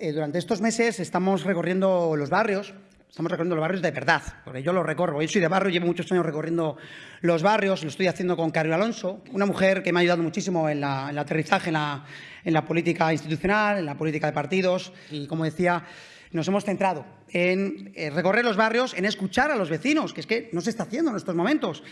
eh, durante estos meses estamos recorriendo los barrios, estamos recorriendo los barrios de verdad, porque yo los recorro. Yo soy de barrio, llevo muchos años recorriendo los barrios, lo estoy haciendo con Carlos Alonso, una mujer que me ha ayudado muchísimo en, el aterrizaje en la, política institucional, en la política de partidos y, como decía, nos hemos centrado en eh, recorrer los barrios, en escuchar a los vecinos, que es que no se está haciendo en estos momentos,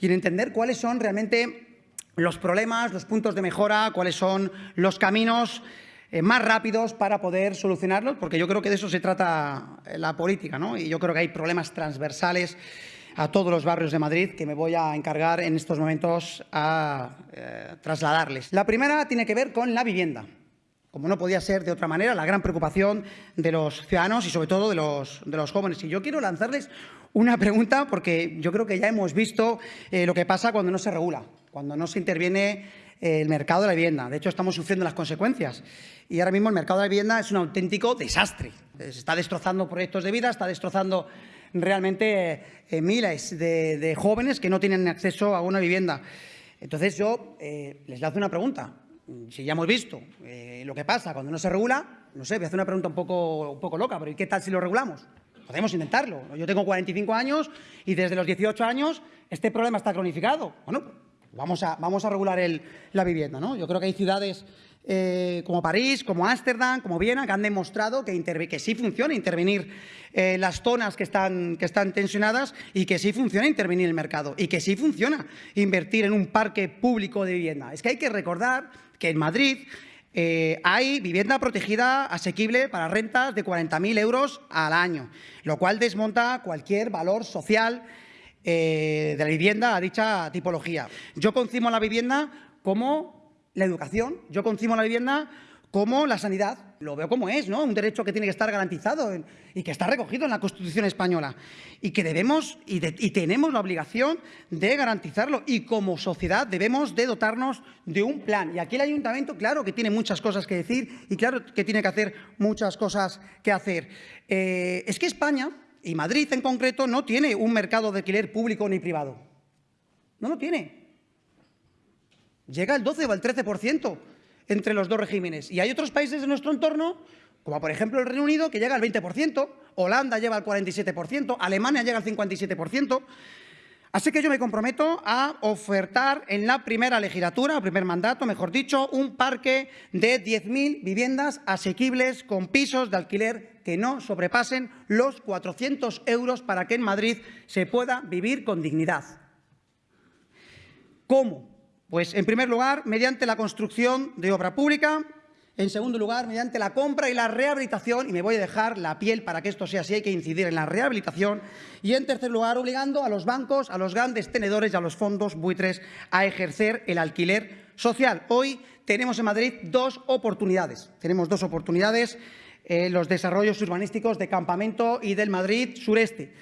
y en entender cuáles son realmente los problemas, los puntos de mejora, cuáles son los caminos eh, más rápidos para poder solucionarlos, porque yo creo que de eso se trata eh, la política, ¿no? Y yo creo que hay problemas transversales a todos los barrios de Madrid que me voy a encargar en estos momentos a eh, trasladarles. La primera tiene que ver con la vivienda. Como no podía ser de otra manera, la gran preocupación de los ciudadanos y sobre todo de los, de los jóvenes. Y yo quiero lanzarles una pregunta porque yo creo que ya hemos visto lo que pasa cuando no se regula, cuando no se interviene el mercado de la vivienda. De hecho, estamos sufriendo las consecuencias. Y ahora mismo el mercado de la vivienda es un auténtico desastre. Está destrozando proyectos de vida, está destrozando realmente eh, miles de, jóvenes que no tienen acceso a una vivienda. Entonces yo les lanzo una pregunta. Si ya hemos visto lo que pasa cuando no se regula, no sé, voy a hacer una pregunta un poco, un poco loca, pero ¿y qué tal si lo regulamos? Podemos intentarlo. Yo tengo 45 años y desde los 18 años este problema está cronificado. Bueno, vamos a, vamos a regular la vivienda. ¿no? Yo creo que hay ciudades eh, como París, como Ámsterdam, como Viena, que han demostrado que, que sí funciona intervenir eh, las zonas que están, que están tensionadas y que sí funciona intervenir el mercado y que sí funciona invertir en un parque público de vivienda. Es que hay que recordar que en Madrid eh, hay vivienda protegida asequible para rentas de 40.000 euros al año, lo cual desmonta cualquier valor social eh, de la vivienda a dicha tipología. Yo concimo la vivienda como la educación, yo concimo la vivienda como la sanidad, lo veo como es, ¿no? Un derecho que tiene que estar garantizado y que está recogido en la Constitución española y que debemos y, tenemos la obligación de garantizarlo y como sociedad debemos de dotarnos de un plan. Y aquí el Ayuntamiento, claro que tiene muchas cosas que decir y claro que tiene que hacer muchas cosas que hacer. Eh, es que España, y Madrid en concreto, no tiene un mercado de alquiler público ni privado. No lo tiene. Llega al 12 o al 13% entre los dos regímenes. Y hay otros países de nuestro entorno, como por ejemplo el Reino Unido, que llega al 20%, Holanda lleva al 47%, Alemania llega al 57%. Así que yo me comprometo a ofertar en la primera legislatura, o primer mandato, mejor dicho, un parque de 10.000 viviendas asequibles con pisos de alquiler que no sobrepasen los 400 euros para que en Madrid se pueda vivir con dignidad. ¿Cómo? Pues, en primer lugar, mediante la construcción de obra pública, en segundo lugar, mediante la compra y la rehabilitación, y me voy a dejar la piel para que esto sea así, hay que incidir en la rehabilitación, y en tercer lugar, obligando a los bancos, a los grandes tenedores y a los fondos buitres a ejercer el alquiler social. Hoy tenemos en Madrid dos oportunidades. Tenemos dos oportunidades, eh, los desarrollos urbanísticos de Campamento y del Madrid sureste.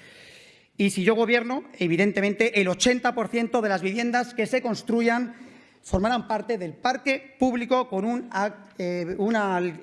Y si yo gobierno, evidentemente, el 80% de las viviendas que se construyan formarán parte del parque público con un, eh,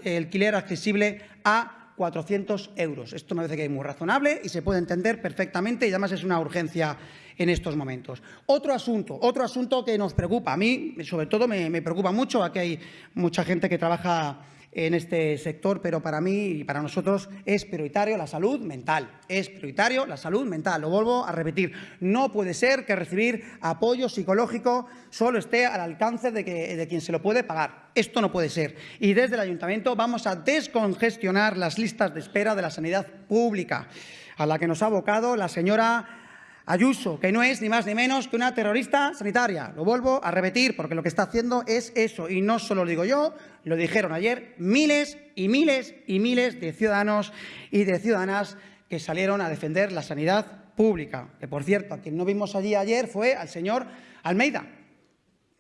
alquiler accesible a 400 euros. Esto me parece que es muy razonable y se puede entender perfectamente y además es una urgencia en estos momentos. Otro asunto, otro asunto que nos preocupa, a mí sobre todo me, me preocupa mucho, aquí hay mucha gente que trabaja en este sector, pero para mí y para nosotros es prioritario la salud mental. Es prioritario la salud mental. Lo vuelvo a repetir. No puede ser que recibir apoyo psicológico solo esté al alcance de, de quien se lo puede pagar. Esto no puede ser. Y desde el Ayuntamiento vamos a descongestionar las listas de espera de la sanidad pública, a la que nos ha abocado la señora Ayuso, que no es ni más ni menos que una terrorista sanitaria. Lo vuelvo a repetir porque lo que está haciendo es eso. Y no solo lo digo yo, lo dijeron ayer miles y miles y miles de ciudadanos y de ciudadanas que salieron a defender la sanidad pública. Que, por cierto, a quien no vimos allí ayer fue al señor Almeida.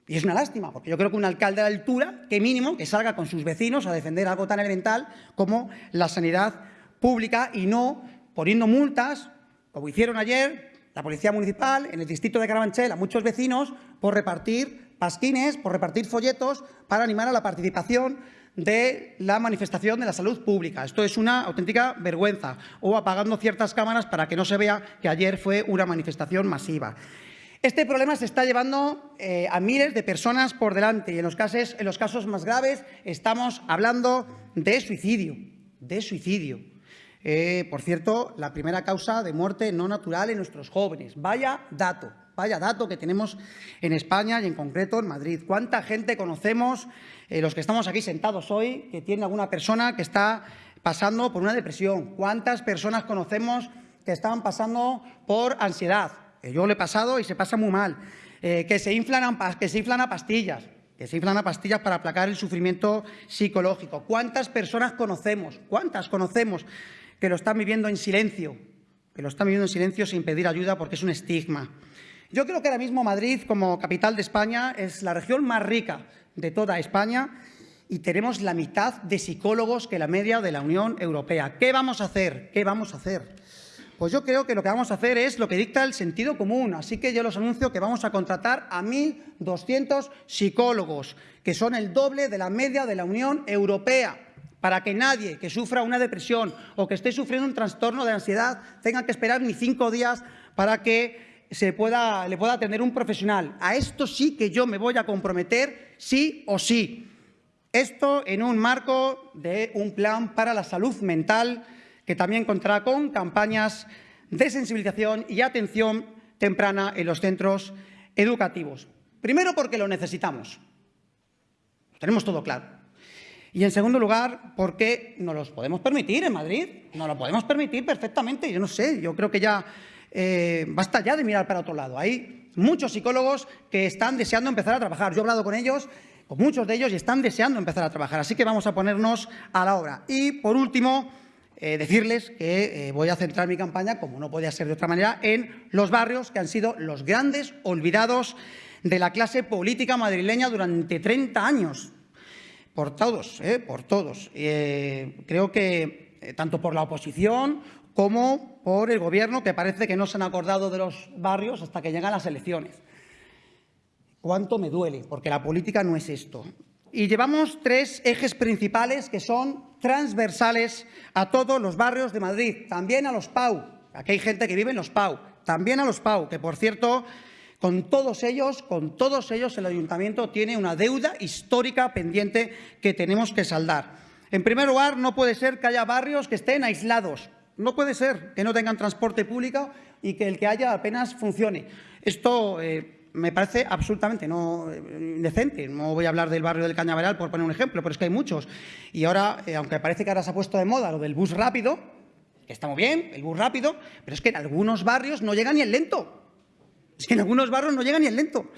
Y es una lástima, porque yo creo que un alcalde de altura, que mínimo, que salga con sus vecinos a defender algo tan elemental como la sanidad pública y no poniendo multas, como hicieron ayer, la Policía Municipal en el distrito de Carabanchel a muchos vecinos por repartir pasquines, por repartir folletos para animar a la participación de la manifestación de la salud pública. Esto es una auténtica vergüenza. O apagando ciertas cámaras para que no se vea que ayer fue una manifestación masiva. Este problema se está llevando eh, a miles de personas por delante y en los, casos, en los casos más graves estamos hablando de suicidio. de suicidio. Eh, por cierto, la primera causa de muerte no natural en nuestros jóvenes. Vaya dato, vaya dato que tenemos en España y en concreto en Madrid. ¿Cuánta gente conocemos, eh, los que estamos aquí sentados hoy, que tiene alguna persona que está pasando por una depresión? ¿Cuántas personas conocemos que están pasando por ansiedad? yo lo he pasado y se pasa muy mal. Eh, que, se inflan que se inflan a pastillas, que se inflan a pastillas para aplacar el sufrimiento psicológico. ¿Cuántas personas conocemos? ¿Cuántas conocemos que lo están viviendo en silencio? Que lo están viviendo en silencio sin pedir ayuda porque es un estigma. Yo creo que ahora mismo Madrid, como capital de España, es la región más rica de toda España y tenemos la mitad de psicólogos que la media de la Unión Europea. ¿Qué vamos a hacer? ¿Qué vamos a hacer? Pues yo creo que lo que vamos a hacer es lo que dicta el sentido común. Así que yo los anuncio que vamos a contratar a 1.200 psicólogos, que son el doble de la media de la Unión Europea para que nadie que sufra una depresión o que esté sufriendo un trastorno de ansiedad tenga que esperar ni cinco días para que se pueda, le pueda atender un profesional. A esto sí que yo me voy a comprometer sí o sí. Esto en un marco de un plan para la salud mental que también contará con campañas de sensibilización y atención temprana en los centros educativos. Primero porque lo necesitamos. Lo tenemos todo claro. Y en segundo lugar, porque nos los podemos permitir en Madrid. Nos lo podemos permitir perfectamente. Yo no sé, yo creo que ya eh, basta ya de mirar para otro lado. Hay muchos psicólogos que están deseando empezar a trabajar. Yo he hablado con ellos, con muchos de ellos, y están deseando empezar a trabajar. Así que vamos a ponernos a la obra. Y, por último, eh, decirles que eh, voy a centrar mi campaña, como no podía ser de otra manera, en los barrios que han sido los grandes olvidados de la clase política madrileña durante 30 años. Por todos, eh, por todos. creo que tanto por la oposición como por el Gobierno, que parece que no se han acordado de los barrios hasta que llegan las elecciones. ¿Cuánto me duele? Porque la política no es esto. Y llevamos tres ejes principales que son transversales a todos los barrios de Madrid, también a los PAU. Aquí hay gente que vive en los PAU, también a los PAU, que por cierto, con todos ellos, con todos ellos el Ayuntamiento tiene una deuda histórica pendiente que tenemos que saldar. En primer lugar, no puede ser que haya barrios que estén aislados. No puede ser que no tengan transporte público y que el que haya apenas funcione. Esto eh, me parece absolutamente no indecente. No voy a hablar del barrio del Cañaveral por poner un ejemplo, pero es que hay muchos. Y ahora, eh, aunque parece que ahora se ha puesto de moda lo del bus rápido, que está muy bien, el bus rápido, pero es que en algunos barrios no llega ni el lento. Que en algunos barrios no llega ni el lento.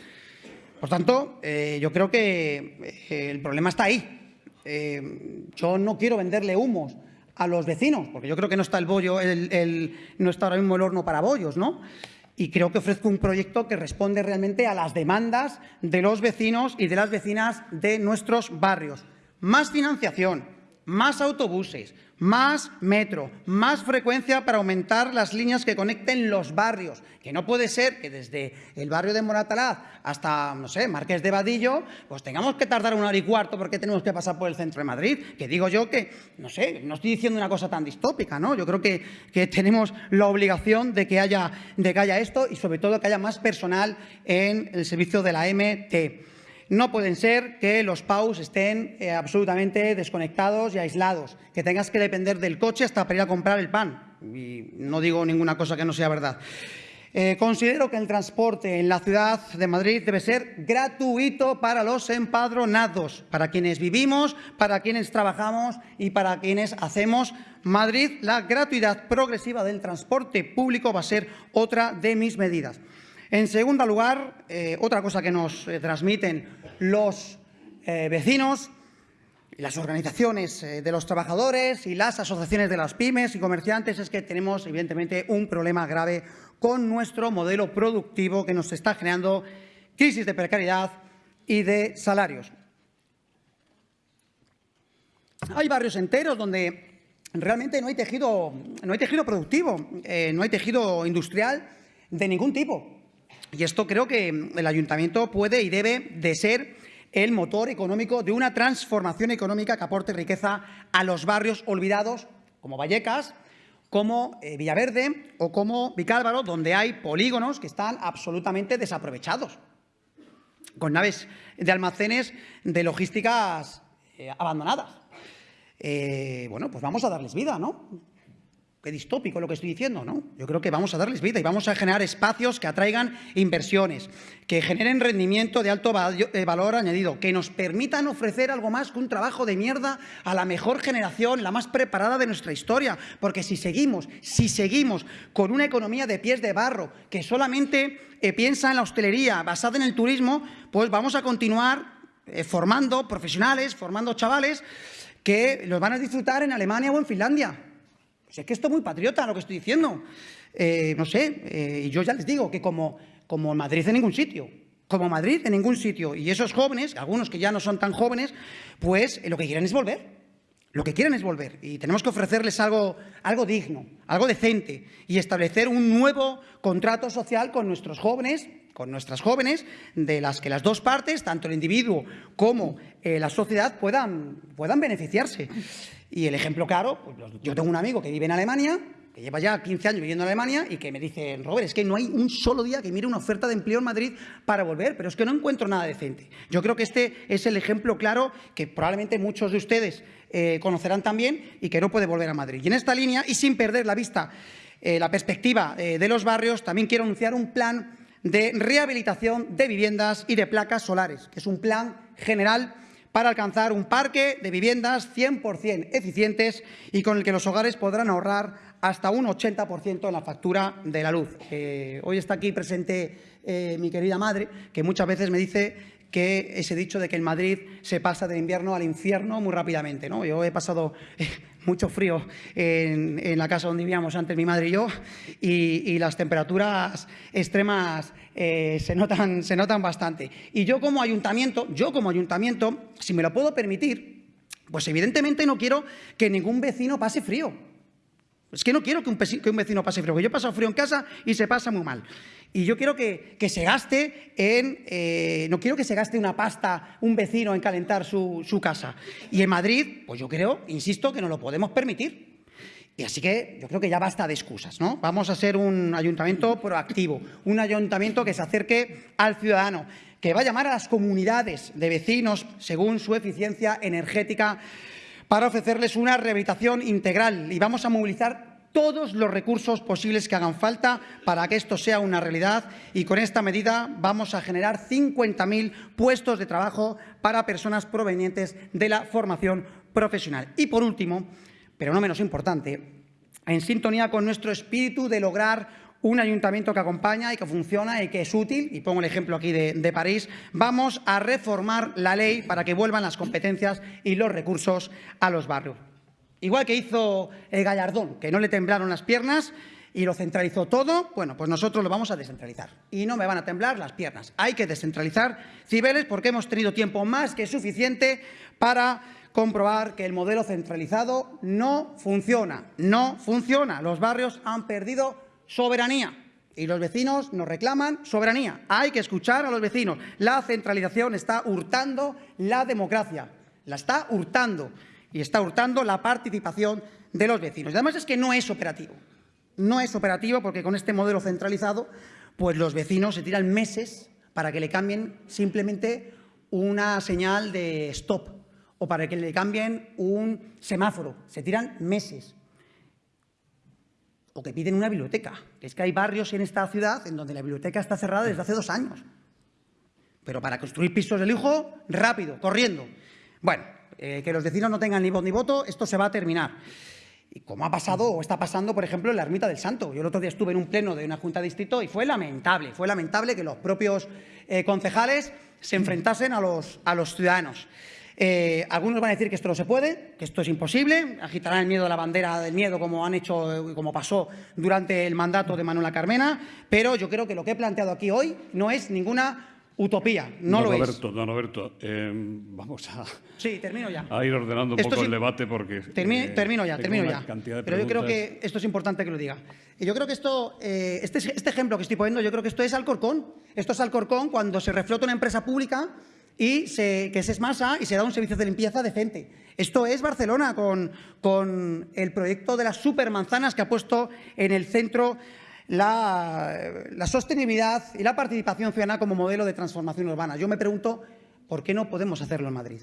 Por tanto, eh, yo creo que eh, el problema está ahí. yo no quiero venderle humos a los vecinos, porque yo creo que no está el bollo, no está ahora mismo el horno para bollos, ¿no? y creo que ofrezco un proyecto que responde realmente a las demandas de los vecinos y de las vecinas de nuestros barrios. Más financiación, más autobuses, más metro, más frecuencia para aumentar las líneas que conecten los barrios, que no puede ser que desde el barrio de Moratalaz hasta, no sé, Marqués de Vadillo, pues tengamos que tardar una hora y cuarto porque tenemos que pasar por el centro de Madrid, que digo yo que, no sé, no estoy diciendo una cosa tan distópica, ¿no? Yo creo que, que tenemos la obligación de que, haya, de que haya esto y sobre todo que haya más personal en el servicio de la MT. No pueden ser que los PAUs estén eh, absolutamente desconectados y aislados, que tengas que depender del coche hasta para ir a comprar el pan. Y no digo ninguna cosa que no sea verdad. Eh, considero que el transporte en la ciudad de Madrid debe ser gratuito para los empadronados, para quienes vivimos, para quienes trabajamos y para quienes hacemos Madrid. La gratuidad progresiva del transporte público va a ser otra de mis medidas. En segundo lugar, eh, otra cosa que nos transmiten los eh, vecinos, las organizaciones de los trabajadores y las asociaciones de las pymes y comerciantes es que tenemos, evidentemente, un problema grave con nuestro modelo productivo que nos está generando crisis de precariedad y de salarios. Hay barrios enteros donde realmente no hay tejido, no hay tejido productivo, no hay tejido industrial de ningún tipo. Y esto creo que el ayuntamiento puede y debe de ser el motor económico de una transformación económica que aporte riqueza a los barrios olvidados, como Vallecas, como eh, Villaverde o como Vicálvaro, donde hay polígonos que están absolutamente desaprovechados, con naves de almacenes de logísticas eh, abandonadas. eh, bueno, pues vamos a darles vida, ¿no? Qué distópico lo que estoy diciendo, ¿no? Yo creo que vamos a darles vida y vamos a generar espacios que atraigan inversiones, que generen rendimiento de alto eh, valor añadido, que nos permitan ofrecer algo más que un trabajo de mierda a la mejor generación, la más preparada de nuestra historia. Porque si seguimos, si seguimos con una economía de pies de barro que solamente eh, piensa en la hostelería basada en el turismo, pues vamos a continuar eh, formando profesionales, formando chavales que los van a disfrutar en Alemania o en Finlandia es que esto es muy patriota lo que estoy diciendo. Eh, no sé, eh, yo ya les digo que como, como Madrid en ningún sitio, como Madrid en ningún sitio. Y esos jóvenes, algunos que ya no son tan jóvenes, pues eh, lo que quieren es volver. Lo que quieren es volver y tenemos que ofrecerles algo, algo digno, algo decente y establecer un nuevo contrato social con nuestros jóvenes, con nuestras jóvenes, de las que las dos partes, tanto el individuo como la sociedad, puedan, puedan beneficiarse. Y el ejemplo claro, pues yo tengo un amigo que vive en Alemania, que lleva ya 15 años viviendo en Alemania y que me dice, Robert, es que no hay un solo día que mire una oferta de empleo en Madrid para volver, pero es que no encuentro nada decente. Yo creo que este es el ejemplo claro que probablemente muchos de ustedes eh, conocerán también y que no puede volver a Madrid. Y en esta línea, y sin perder la vista, eh, la perspectiva eh, de los barrios, también quiero anunciar un plan de rehabilitación de viviendas y de placas solares, que es un plan general para alcanzar un parque de viviendas 100% eficientes y con el que los hogares podrán ahorrar hasta un 80% en la factura de la luz. Eh, hoy está aquí presente eh, mi querida madre, que muchas veces me dice que ese dicho de que en Madrid se pasa del invierno al infierno muy rápidamente. ¿no? Yo he pasado eh, mucho frío en, la casa donde vivíamos antes mi madre y yo y, las temperaturas extremas eh, se, notan, se notan bastante. Y yo como ayuntamiento, yo como ayuntamiento, si me lo puedo permitir, pues evidentemente no quiero que ningún vecino pase frío. Es que no quiero que un, vecino pase frío, porque yo he pasado frío en casa y se pasa muy mal. Y yo quiero que, se gaste en... Eh, no quiero que se gaste una pasta un vecino en calentar su, casa. Y en Madrid, pues yo creo, insisto, que no lo podemos permitir. Y así que yo creo que ya basta de excusas, ¿no? Vamos a ser un ayuntamiento proactivo, un ayuntamiento que se acerque al ciudadano, que va a llamar a las comunidades de vecinos según su eficiencia energética para ofrecerles una rehabilitación integral y vamos a movilizar todos los recursos posibles que hagan falta para que esto sea una realidad y con esta medida vamos a generar 50.000 puestos de trabajo para personas provenientes de la formación profesional. Y por último, pero no menos importante, en sintonía con nuestro espíritu de lograr un ayuntamiento que acompaña y que funciona y que es útil, y pongo el ejemplo aquí de, París, vamos a reformar la ley para que vuelvan las competencias y los recursos a los barrios. Igual que hizo el Gallardón, que no le temblaron las piernas y lo centralizó todo, bueno, pues nosotros lo vamos a descentralizar. Y no me van a temblar las piernas. Hay que descentralizar Cibeles porque hemos tenido tiempo más que suficiente para comprobar que el modelo centralizado no funciona. No funciona. Los barrios han perdido soberanía. Y los vecinos nos reclaman soberanía. Hay que escuchar a los vecinos. La centralización está hurtando la democracia. La está hurtando. Y está hurtando la participación de los vecinos. Y además es que no es operativo. No es operativo porque con este modelo centralizado, pues los vecinos se tiran meses para que le cambien simplemente una señal de stop o para que le cambien un semáforo. Se tiran meses o que piden una biblioteca. Es que hay barrios en esta ciudad en donde la biblioteca está cerrada desde hace dos años. Pero para construir pisos de lujo, rápido, corriendo. Bueno, eh, que los vecinos no tengan ni voz ni voto, esto se va a terminar. Y como ha pasado o está pasando, por ejemplo, en la Ermita del Santo. Yo el otro día estuve en un pleno de una junta de distrito y fue lamentable, fue lamentable que los propios eh, concejales se enfrentasen a los, a los ciudadanos. Eh, algunos van a decir que esto no se puede, que esto es imposible, agitarán el miedo de la bandera del miedo como han hecho, como pasó durante el mandato de Manuela Carmena, pero yo creo que lo que he planteado aquí hoy no es ninguna utopía, no lo es. Don Roberto, eh, vamos a, sí, termino ya. a ir ordenando un poco el debate porque... Eh, termino ya, termino ya. Pero yo creo que esto es importante que lo diga. Y yo creo que esto, este, este ejemplo que estoy poniendo, yo creo que esto es Alcorcón. Esto es Alcorcón cuando se reflota una empresa pública y se, que se esmasa y se da un servicio de limpieza decente. Esto es Barcelona con, con el proyecto de las supermanzanas que ha puesto en el centro la, la, sostenibilidad y la participación ciudadana como modelo de transformación urbana. Yo me pregunto, ¿por qué no podemos hacerlo en Madrid?